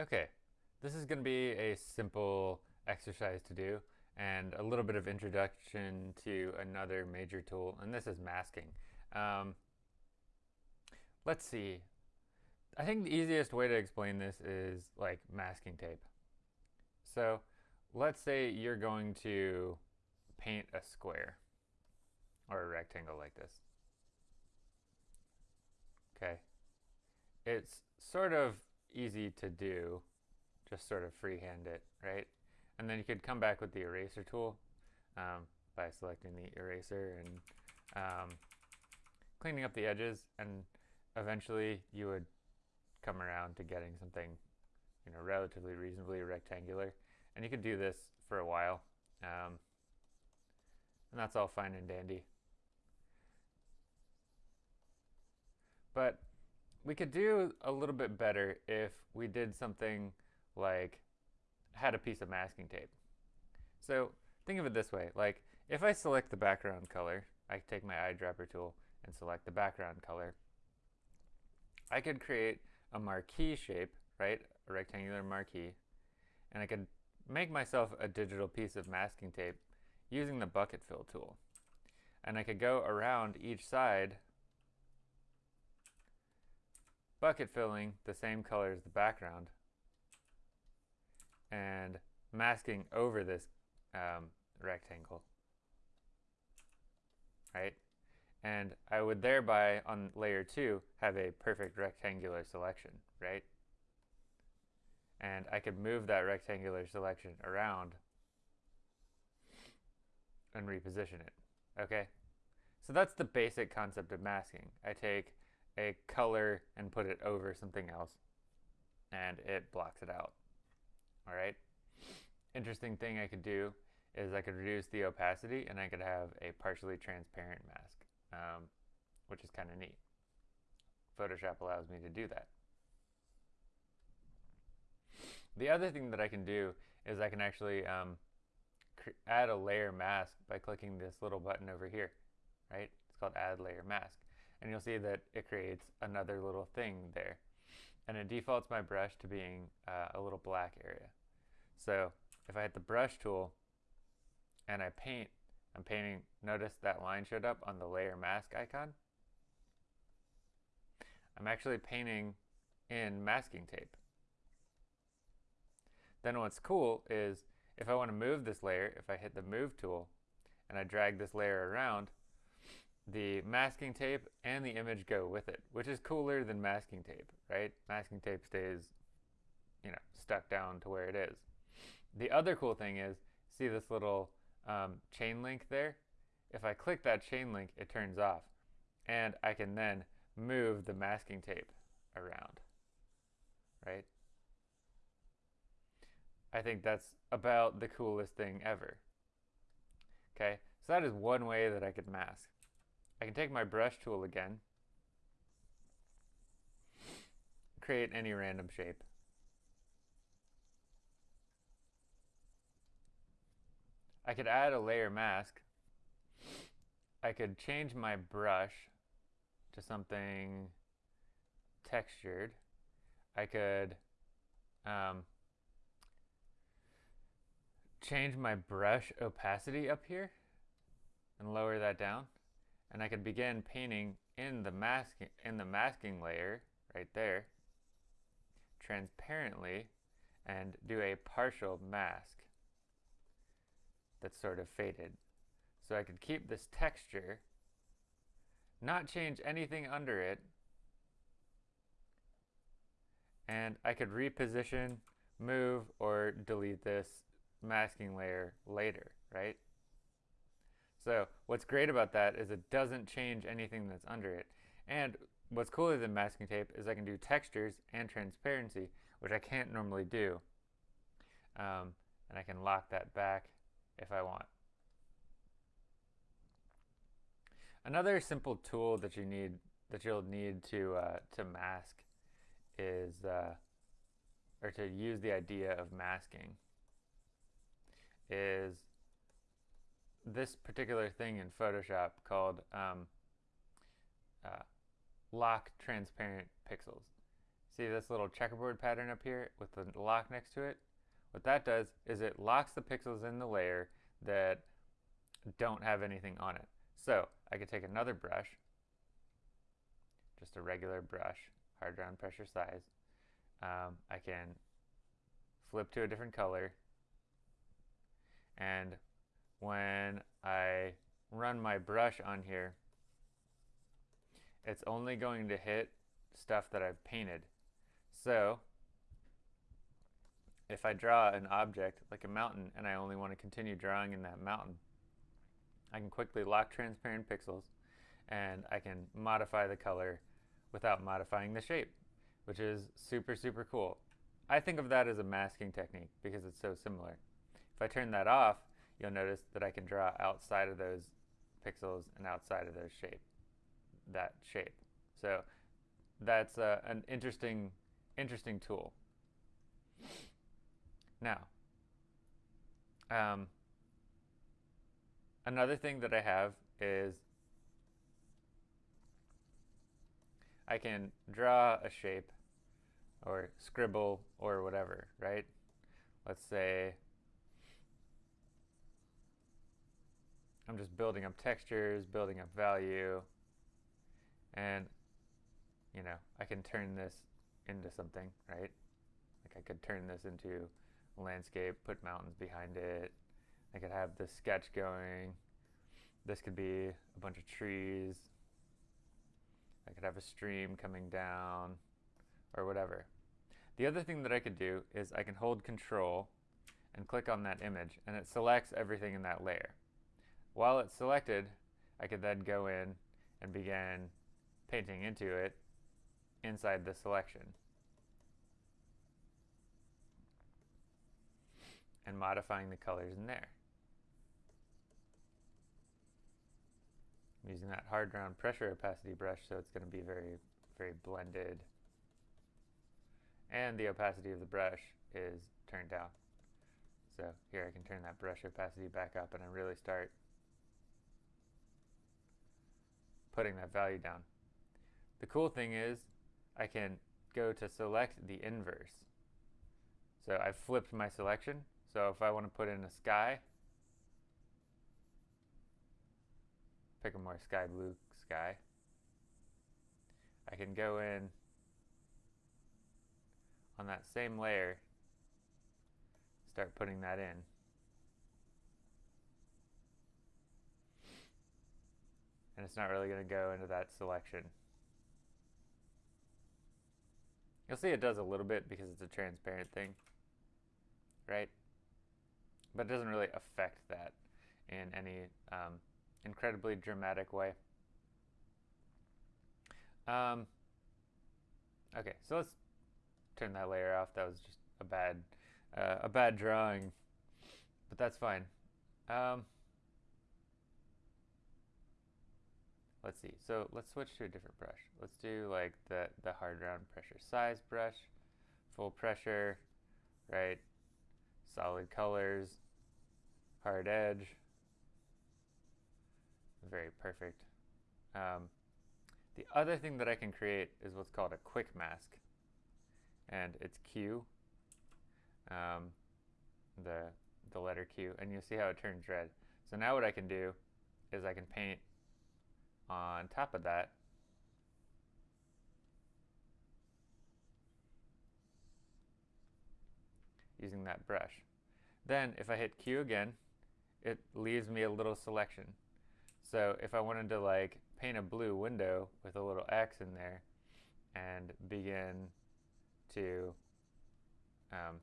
Okay, this is going to be a simple exercise to do and a little bit of introduction to another major tool, and this is masking. Um, let's see. I think the easiest way to explain this is like masking tape. So let's say you're going to paint a square or a rectangle like this. Okay. It's sort of easy to do, just sort of freehand it, right? And then you could come back with the eraser tool um, by selecting the eraser and um, cleaning up the edges and eventually you would come around to getting something you know relatively reasonably rectangular and you could do this for a while um, and that's all fine and dandy but we could do a little bit better if we did something like had a piece of masking tape. So think of it this way, like if I select the background color, I take my eyedropper tool and select the background color, I could create a marquee shape, right, a rectangular marquee, and I could make myself a digital piece of masking tape using the bucket fill tool. And I could go around each side bucket filling the same color as the background and masking over this um, rectangle, right? And I would thereby, on layer 2, have a perfect rectangular selection, right? And I could move that rectangular selection around and reposition it, okay? So that's the basic concept of masking. I take a color and put it over something else and it blocks it out. All right. Interesting thing I could do is I could reduce the opacity and I could have a partially transparent mask, um, which is kind of neat. Photoshop allows me to do that. The other thing that I can do is I can actually um, add a layer mask by clicking this little button over here, right? It's called add layer mask and you'll see that it creates another little thing there. And it defaults my brush to being uh, a little black area. So if I hit the brush tool and I paint, I'm painting, notice that line showed up on the layer mask icon. I'm actually painting in masking tape. Then what's cool is if I want to move this layer, if I hit the move tool and I drag this layer around, the masking tape and the image go with it, which is cooler than masking tape, right? Masking tape stays, you know, stuck down to where it is. The other cool thing is, see this little um, chain link there? If I click that chain link, it turns off. And I can then move the masking tape around, right? I think that's about the coolest thing ever. Okay, so that is one way that I could mask. I can take my brush tool again, create any random shape. I could add a layer mask. I could change my brush to something textured. I could um, change my brush opacity up here and lower that down and I could begin painting in the masking in the masking layer right there transparently and do a partial mask that's sort of faded. So I could keep this texture, not change anything under it, and I could reposition, move, or delete this masking layer later, right? So what's great about that is it doesn't change anything that's under it. And what's cooler than masking tape is I can do textures and transparency, which I can't normally do. Um, and I can lock that back if I want. Another simple tool that you need that you'll need to uh, to mask is uh, or to use the idea of masking is this particular thing in Photoshop called um, uh, lock transparent pixels. See this little checkerboard pattern up here with the lock next to it? What that does is it locks the pixels in the layer that don't have anything on it. So I could take another brush, just a regular brush, hard round pressure size. Um, I can flip to a different color and when I run my brush on here, it's only going to hit stuff that I've painted. So if I draw an object like a mountain and I only want to continue drawing in that mountain, I can quickly lock transparent pixels and I can modify the color without modifying the shape, which is super, super cool. I think of that as a masking technique because it's so similar. If I turn that off, you'll notice that I can draw outside of those pixels and outside of those shape, that shape. So that's uh, an interesting, interesting tool. Now, um, another thing that I have is I can draw a shape or scribble or whatever, right? Let's say I'm just building up textures, building up value, and you know, I can turn this into something, right? Like I could turn this into a landscape, put mountains behind it. I could have this sketch going. This could be a bunch of trees. I could have a stream coming down or whatever. The other thing that I could do is I can hold control and click on that image and it selects everything in that layer. While it's selected, I could then go in and begin painting into it inside the selection. and modifying the colors in there. I'm using that hard round pressure opacity brush so it's going to be very, very blended. And the opacity of the brush is turned down. So here I can turn that brush opacity back up and I really start putting that value down. The cool thing is I can go to select the inverse. So I've flipped my selection so if I want to put in a sky, pick a more sky blue sky, I can go in on that same layer, start putting that in. And it's not really going to go into that selection. You'll see it does a little bit because it's a transparent thing, right? but it doesn't really affect that in any um, incredibly dramatic way. Um, okay, so let's turn that layer off. That was just a bad, uh, a bad drawing, but that's fine. Um, let's see. So let's switch to a different brush. Let's do like the the hard round pressure size brush, full pressure, right? solid colors, hard edge, very perfect. Um, the other thing that I can create is what's called a quick mask, and it's Q, um, the, the letter Q, and you'll see how it turns red. So now what I can do is I can paint on top of that using that brush. Then if I hit Q again, it leaves me a little selection. So if I wanted to like paint a blue window with a little X in there and begin to um,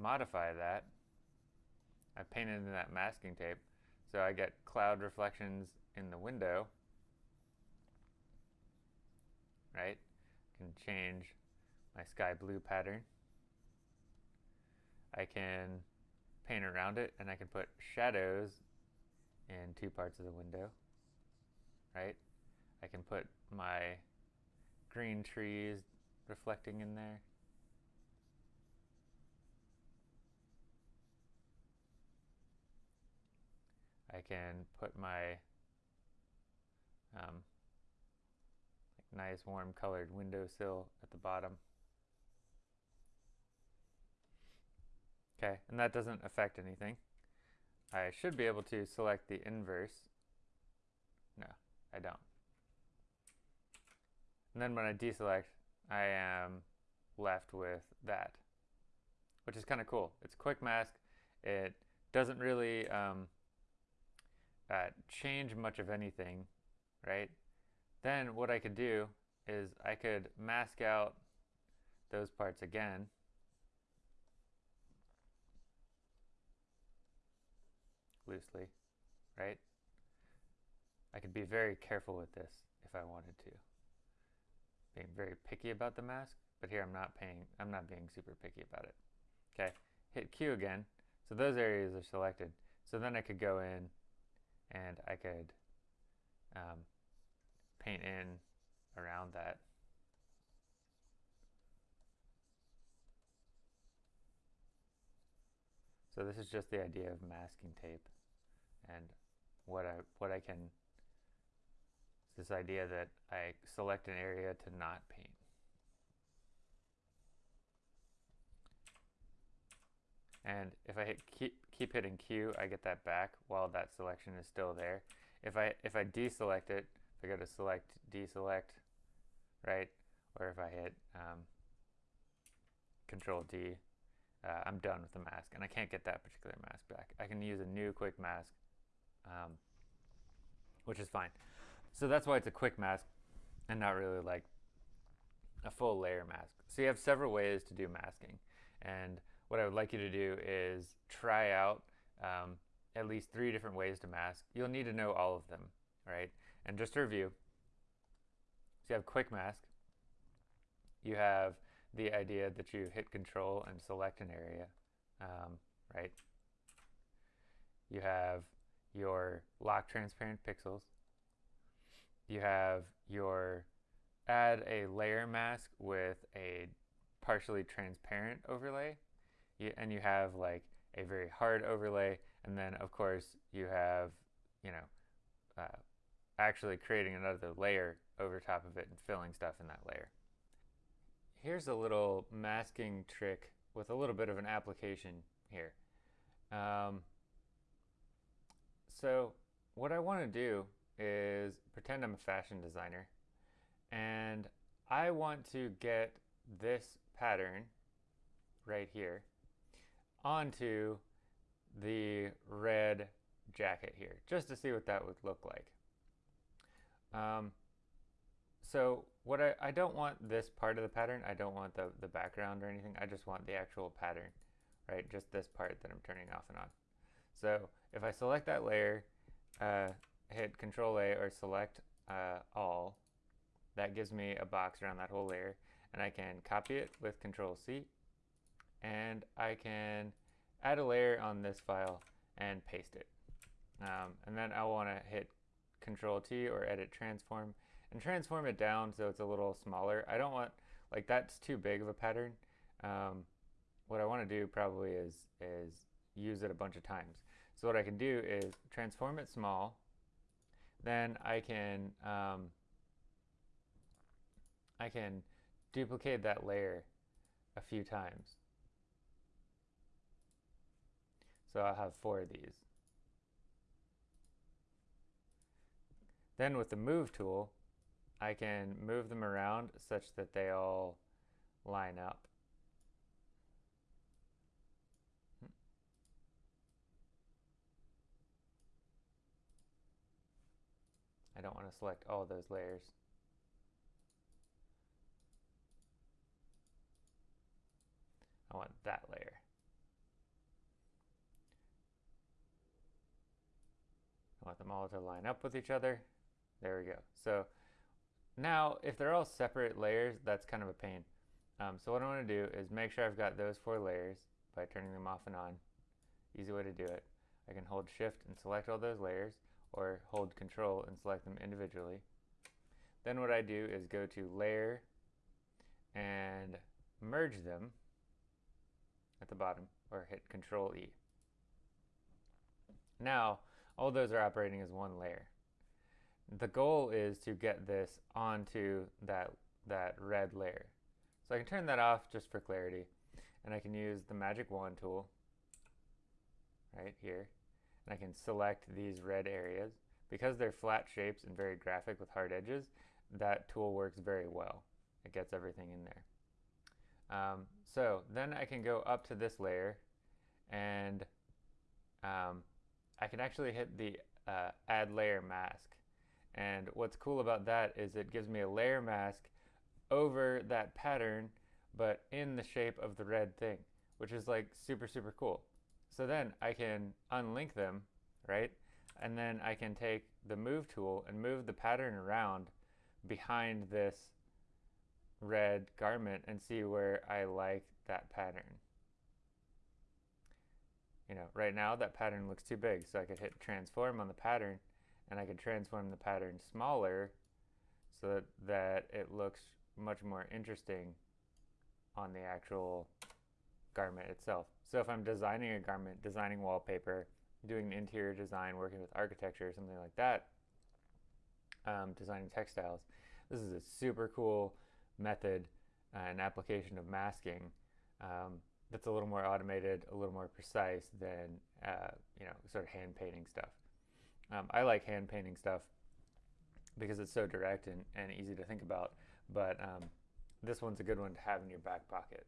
modify that, I painted in that masking tape. So I get cloud reflections in the window, right? Can change my sky blue pattern. I can paint around it and I can put shadows in two parts of the window, right? I can put my green trees reflecting in there. I can put my um, nice warm colored windowsill at the bottom. Okay, and that doesn't affect anything. I should be able to select the inverse. No, I don't. And then when I deselect, I am left with that, which is kind of cool. It's quick mask. It doesn't really um, uh, change much of anything, right? Then what I could do is I could mask out those parts again. loosely, right? I could be very careful with this if I wanted to. Being very picky about the mask, but here I'm not paying, I'm not being super picky about it. Okay, hit Q again. So those areas are selected. So then I could go in and I could um, paint in around that. So this is just the idea of masking tape and what I what I can this idea that I select an area to not paint. And if I hit keep, keep hitting Q, I get that back while that selection is still there. If I if I deselect it, if I go to select deselect, right, or if I hit um, Control D, uh, I'm done with the mask, and I can't get that particular mask back. I can use a new quick mask, um, which is fine. So that's why it's a quick mask, and not really like a full layer mask. So you have several ways to do masking, and what I would like you to do is try out um, at least three different ways to mask. You'll need to know all of them, right? And just to review, so you have quick mask, you have the idea that you hit control and select an area, um, right? You have your lock transparent pixels. You have your add a layer mask with a partially transparent overlay you, and you have like a very hard overlay, and then of course you have, you know, uh, actually creating another layer over top of it and filling stuff in that layer. Here's a little masking trick with a little bit of an application here. Um, so what I want to do is pretend I'm a fashion designer and I want to get this pattern right here onto the red jacket here, just to see what that would look like. Um, so what I, I don't want this part of the pattern, I don't want the, the background or anything, I just want the actual pattern, right? Just this part that I'm turning off and on. So if I select that layer, uh, hit Control A or select uh, all, that gives me a box around that whole layer and I can copy it with Control C and I can add a layer on this file and paste it. Um, and then I want to hit Control T or edit transform and transform it down so it's a little smaller. I don't want, like that's too big of a pattern. Um, what I want to do probably is, is use it a bunch of times. So what I can do is transform it small, then I can, um, I can duplicate that layer a few times. So I'll have four of these. Then with the move tool, I can move them around such that they all line up. I don't want to select all those layers. I want that layer. I want them all to line up with each other. There we go. So now if they're all separate layers, that's kind of a pain. Um, so what I want to do is make sure I've got those four layers by turning them off and on. Easy way to do it. I can hold shift and select all those layers or hold control and select them individually. Then what I do is go to layer and merge them at the bottom or hit control E. Now all those are operating as one layer. the goal is to get this onto that, that red layer. So I can turn that off just for clarity. And I can use the magic wand tool right here. And I can select these red areas. Because they're flat shapes and very graphic with hard edges, that tool works very well. It gets everything in there. Um, so then I can go up to this layer and um, I can actually hit the uh, add layer mask. And what's cool about that is it gives me a layer mask over that pattern, but in the shape of the red thing, which is like super, super cool. So then I can unlink them, right? And then I can take the move tool and move the pattern around behind this red garment and see where I like that pattern. You know, right now that pattern looks too big, so I could hit transform on the pattern and I could transform the pattern smaller so that, that it looks much more interesting on the actual garment itself. So if I'm designing a garment, designing wallpaper, doing interior design, working with architecture or something like that, um, designing textiles, this is a super cool method uh, and application of masking um, that's a little more automated, a little more precise than uh, you know sort of hand painting stuff. Um, I like hand painting stuff because it's so direct and, and easy to think about, but um, this one's a good one to have in your back pocket.